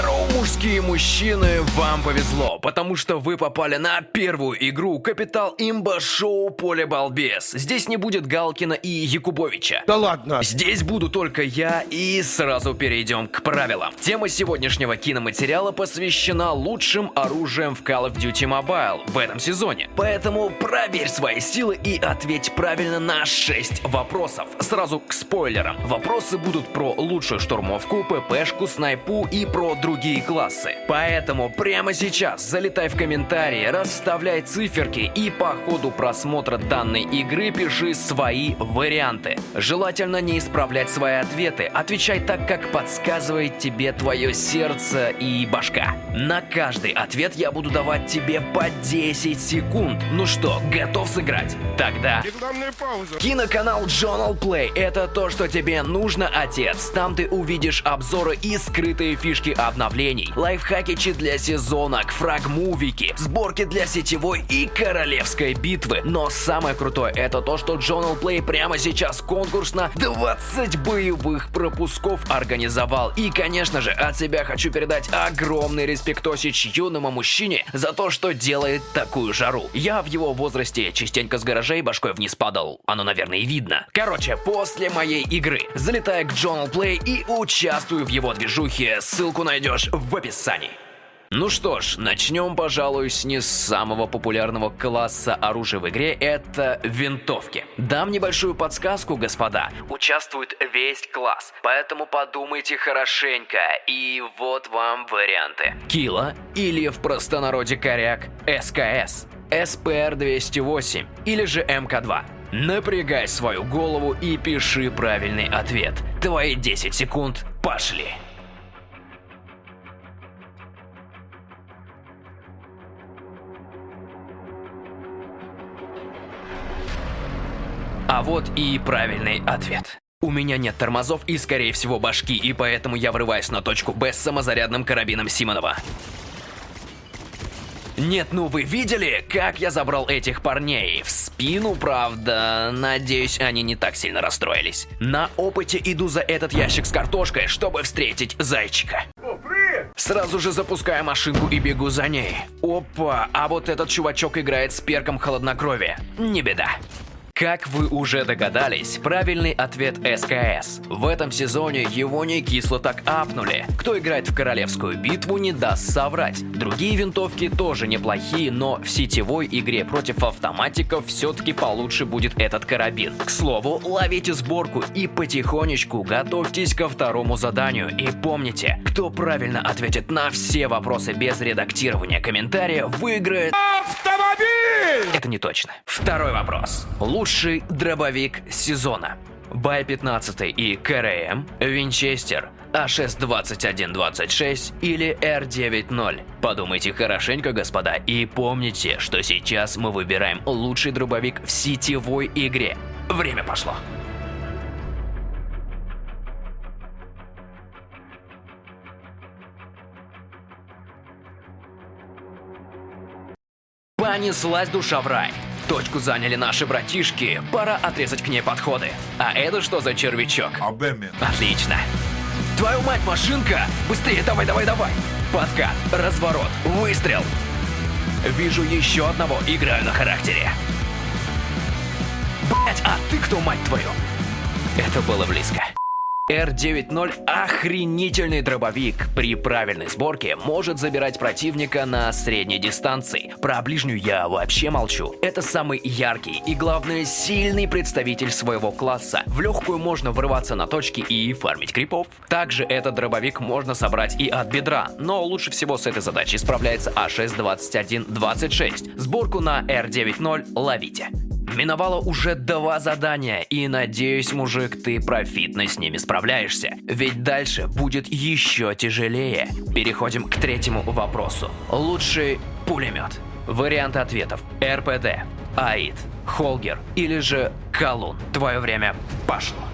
claro. Мужские мужчины, вам повезло, потому что вы попали на первую игру Капитал Имба Шоу Поле Балбес. Здесь не будет Галкина и Якубовича. Да ладно. Здесь буду только я и сразу перейдем к правилам. Тема сегодняшнего киноматериала посвящена лучшим оружием в Call of Duty Mobile в этом сезоне. Поэтому проверь свои силы и ответь правильно на 6 вопросов. Сразу к спойлерам. Вопросы будут про лучшую штурмовку, ППшку, снайпу и про другие классы. Поэтому прямо сейчас залетай в комментарии, расставляй циферки и по ходу просмотра данной игры пиши свои варианты. Желательно не исправлять свои ответы, отвечай так, как подсказывает тебе твое сердце и башка. На каждый ответ я буду давать тебе по 10 секунд. Ну что, готов сыграть? Тогда... Киноканал Journal Play – это то, что тебе нужно, отец. Там ты увидишь обзоры и скрытые фишки обновлений, лайфхакичи для сезонок, фрагмувики, сборки для сетевой и королевской битвы. Но самое крутое – это то, что Journal Play прямо сейчас конкурс на 20 боевых пропусков организовал. И, конечно же, от себя хочу передать огромный респектосич юному мужчине за то, что делает такую жару. Я в его возрасте частенько с гаражей башкой вниз падал. Оно, наверное, и видно. Короче, после моей игры залетай к Journal Play и участвуй в его движухе. Ссылку найдешь в описании. Ну что ж, начнем, пожалуй, с не самого популярного класса оружия в игре, это винтовки. Дам небольшую подсказку, господа. Участвует весь класс, поэтому подумайте хорошенько. И вот вам варианты. Кила или в простонародье коряк СКС, СПР-208 или же МК-2. Напрягай свою голову и пиши правильный ответ. Твои 10 секунд пошли. А вот и правильный ответ. У меня нет тормозов и, скорее всего, башки, и поэтому я врываюсь на точку Б с самозарядным карабином Симонова. Нет, ну вы видели, как я забрал этих парней? В спину, правда. Надеюсь, они не так сильно расстроились. На опыте иду за этот ящик с картошкой, чтобы встретить зайчика. Сразу же запускаю машинку и бегу за ней. Опа, а вот этот чувачок играет с перком холоднокровия. Не беда. Как вы уже догадались, правильный ответ СКС. В этом сезоне его не кисло так апнули. Кто играет в королевскую битву, не даст соврать. Другие винтовки тоже неплохие, но в сетевой игре против автоматиков все-таки получше будет этот карабин. К слову, ловите сборку и потихонечку готовьтесь ко второму заданию. И помните, кто правильно ответит на все вопросы без редактирования комментария, выиграет... Автомобиль! Это не точно. Второй вопрос. Лучший дробовик сезона. Бай-15 и КРМ, Винчестер, А6-2126 или Р-90. Подумайте хорошенько, господа, и помните, что сейчас мы выбираем лучший дробовик в сетевой игре. Время пошло. Понеслась душа в рай. Точку заняли наши братишки, пора отрезать к ней подходы. А это что за червячок? Отлично. Твою мать, машинка! Быстрее, давай, давай, давай! Подкат, разворот, выстрел! Вижу еще одного, играю на характере. Блять, а ты кто, мать твою? Это было близко. R90 охренительный дробовик. При правильной сборке может забирать противника на средней дистанции. Про ближнюю я вообще молчу. Это самый яркий и, главное, сильный представитель своего класса. В легкую можно врываться на точки и фармить крипов. Также этот дробовик можно собрать и от бедра, но лучше всего с этой задачей справляется А А6-2126. Сборку на R90 ловите. Миновало уже два задания, и надеюсь, мужик, ты профитно с ними справляешься. Ведь дальше будет еще тяжелее. Переходим к третьему вопросу. Лучший пулемет. Варианты ответов. РПД, АИД, Холгер или же Колун. Твое время пошло.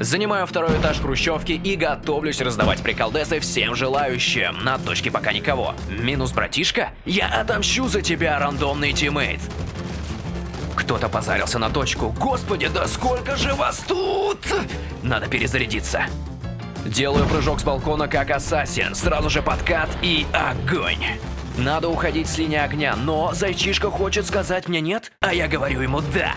Занимаю второй этаж хрущевки и готовлюсь раздавать приколдесы всем желающим. На точке пока никого. Минус братишка? Я отомщу за тебя, рандомный тиммейт. Кто-то позарился на точку. Господи, да сколько же вас тут? Надо перезарядиться. Делаю прыжок с балкона как ассасин. Сразу же подкат и огонь. Надо уходить с линии огня, но зайчишка хочет сказать мне нет, а я говорю ему да.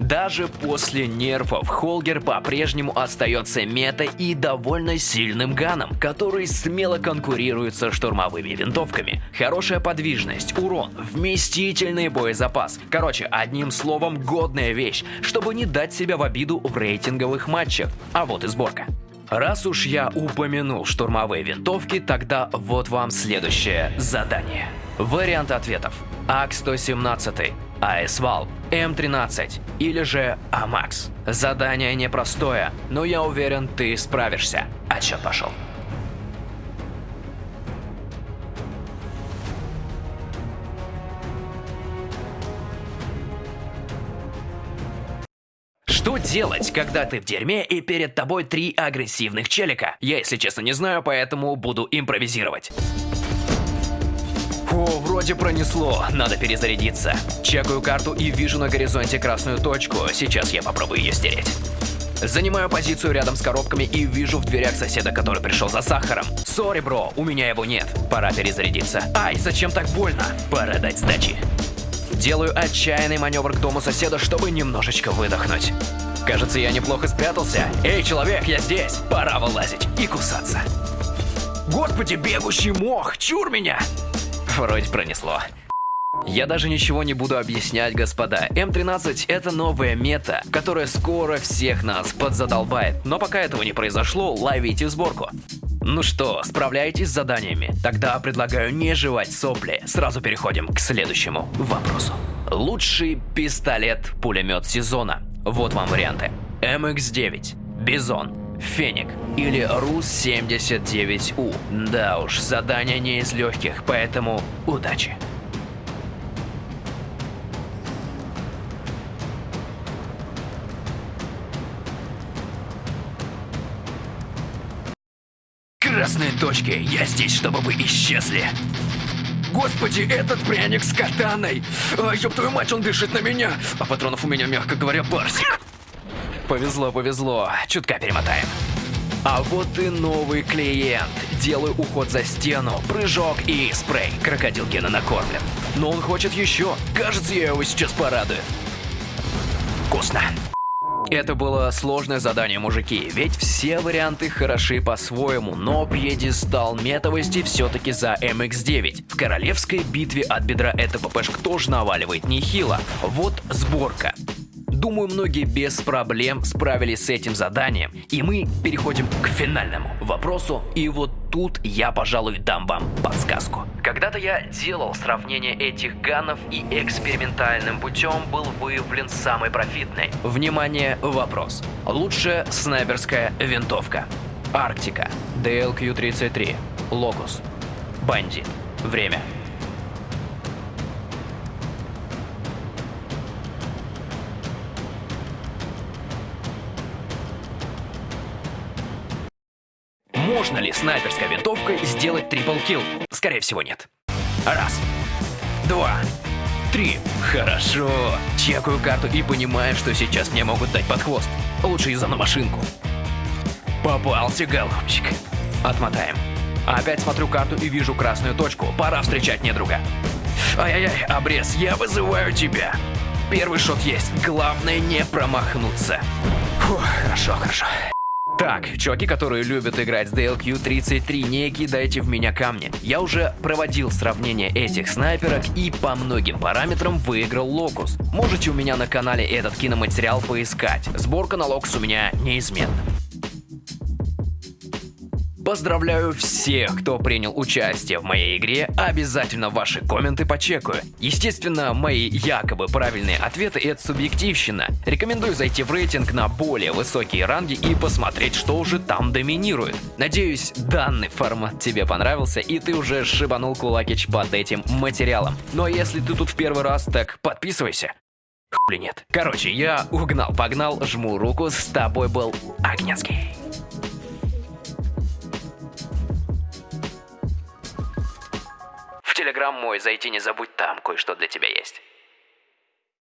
Даже после нерфов Холгер по-прежнему остается мета и довольно сильным ганом, который смело конкурирует со штурмовыми винтовками. Хорошая подвижность, урон, вместительный боезапас. Короче, одним словом, годная вещь, чтобы не дать себя в обиду в рейтинговых матчах. А вот и сборка. Раз уж я упомянул штурмовые винтовки, тогда вот вам следующее задание. Вариант ответов. АК-117, АСВАЛ, М13 или же АМАКС. Задание непростое, но я уверен, ты справишься. Отчет пошел. Что делать, когда ты в дерьме и перед тобой три агрессивных челика? Я, если честно, не знаю, поэтому буду импровизировать. Вроде пронесло, надо перезарядиться. Чекаю карту и вижу на горизонте красную точку, сейчас я попробую ее стереть. Занимаю позицию рядом с коробками и вижу в дверях соседа, который пришел за сахаром. Сори, бро, у меня его нет. Пора перезарядиться. Ай, зачем так больно? Пора дать сдачи. Делаю отчаянный маневр к дому соседа, чтобы немножечко выдохнуть. Кажется, я неплохо спрятался. Эй, человек, я здесь. Пора вылазить и кусаться. Господи, бегущий мох, чур меня! Вроде пронесло. Я даже ничего не буду объяснять, господа. М13 это новая мета, которая скоро всех нас подзадолбает. Но пока этого не произошло, ловите сборку. Ну что, справляетесь с заданиями? Тогда предлагаю не жевать сопли. Сразу переходим к следующему вопросу. Лучший пистолет-пулемет сезона. Вот вам варианты. МХ-9, Бизон, Феник или РУС-79У. Да уж, задание не из легких, поэтому удачи. Красные точки, я здесь, чтобы вы исчезли. Господи, этот пряник с катаной! А, ёб твою мать, он дышит на меня! А патронов у меня, мягко говоря, барсик. Повезло, повезло. Чутка перемотаем. А вот и новый клиент. Делаю уход за стену, прыжок и спрей. Крокодил Гена накормлен. Но он хочет еще. Кажется, я его сейчас порадую. Вкусно. Это было сложное задание, мужики, ведь все варианты хороши по-своему, но пьедестал метовости все-таки за MX-9. В королевской битве от бедра эта ППшка тоже наваливает нехило. Вот сборка. Думаю, многие без проблем справились с этим заданием, и мы переходим к финальному вопросу, и вот тут я, пожалуй, дам вам подсказку. Когда-то я делал сравнение этих ганов, и экспериментальным путем был выявлен самый профитный. Внимание, вопрос. Лучшая снайперская винтовка. Арктика, DLQ-33, Локус, Бандит. Время. Можно ли снайперской винтовкой сделать трипл килл? Скорее всего, нет. Раз. Два. Три. Хорошо. Чекаю карту и понимаю, что сейчас мне могут дать под хвост. Лучше из-за на машинку. Попался, голубчик. Отмотаем. Опять смотрю карту и вижу красную точку. Пора встречать недруга. Ай-яй-яй, обрез, я вызываю тебя. Первый шот есть. Главное не промахнуться. Фух, хорошо, хорошо. Так, чуваки, которые любят играть с DLQ-33, не кидайте в меня камни. Я уже проводил сравнение этих снайперок и по многим параметрам выиграл Локус. Можете у меня на канале этот киноматериал поискать. Сборка на Локус у меня неизменна. Поздравляю всех, кто принял участие в моей игре, обязательно ваши комменты почекаю. Естественно, мои якобы правильные ответы это субъективщина. Рекомендую зайти в рейтинг на более высокие ранги и посмотреть, что уже там доминирует. Надеюсь, данный формат тебе понравился и ты уже шибанул кулакич под этим материалом. Ну а если ты тут в первый раз, так подписывайся. Хули нет. Короче, я угнал-погнал, жму руку, с тобой был Огненский. Телеграм мой, зайти не забудь, там кое-что для тебя есть.